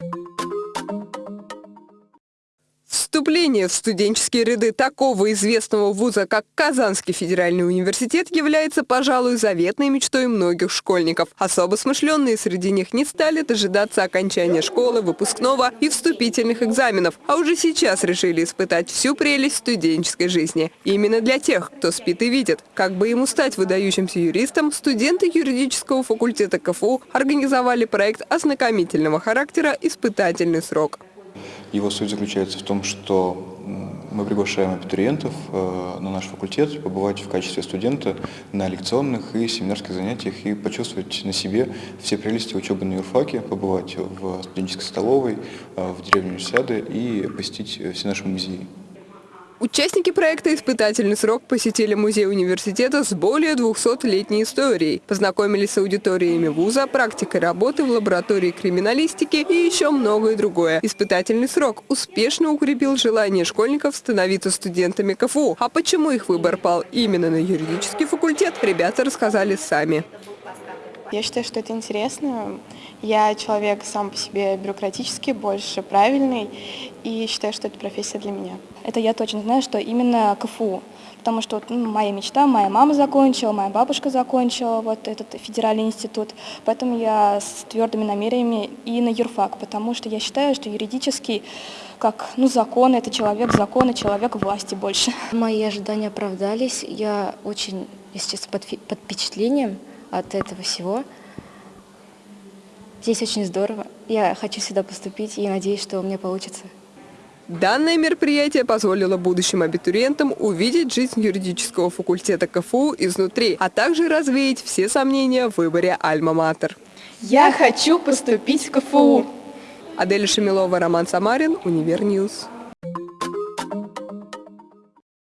Thank you. Вступление в студенческие ряды такого известного вуза, как Казанский федеральный университет, является, пожалуй, заветной мечтой многих школьников. Особо смышленные среди них не стали дожидаться окончания школы, выпускного и вступительных экзаменов, а уже сейчас решили испытать всю прелесть студенческой жизни. Именно для тех, кто спит и видит, как бы ему стать выдающимся юристом, студенты юридического факультета КФУ организовали проект ознакомительного характера «Испытательный срок». Его суть заключается в том, что мы приглашаем абитуриентов э, на наш факультет побывать в качестве студента на лекционных и семинарских занятиях и почувствовать на себе все прелести учебы на юрфаке, побывать в студенческой столовой, э, в деревне Универсиады и посетить все наши музеи. Участники проекта «Испытательный срок» посетили музей университета с более 200-летней историей, познакомились с аудиториями вуза, практикой работы в лаборатории криминалистики и еще многое другое. «Испытательный срок» успешно укрепил желание школьников становиться студентами КФУ. А почему их выбор пал именно на юридический факультет, ребята рассказали сами. Я считаю, что это интересно. Я человек сам по себе бюрократический, больше правильный, и считаю, что это профессия для меня. Это я точно знаю, что именно КФУ, потому что ну, моя мечта, моя мама закончила, моя бабушка закончила вот этот федеральный институт, поэтому я с твердыми намерениями и на юрфак, потому что я считаю, что юридический как ну, закон, это человек закона, человек власти больше. Мои ожидания оправдались, я очень, если честно, под, под впечатлением, от этого всего. Здесь очень здорово. Я хочу сюда поступить и надеюсь, что у меня получится. Данное мероприятие позволило будущим абитуриентам увидеть жизнь юридического факультета КФУ изнутри, а также развеять все сомнения в выборе Альма-Матер. Я хочу поступить в КФУ. Адель Шамилова, Роман Самарин, Univer News.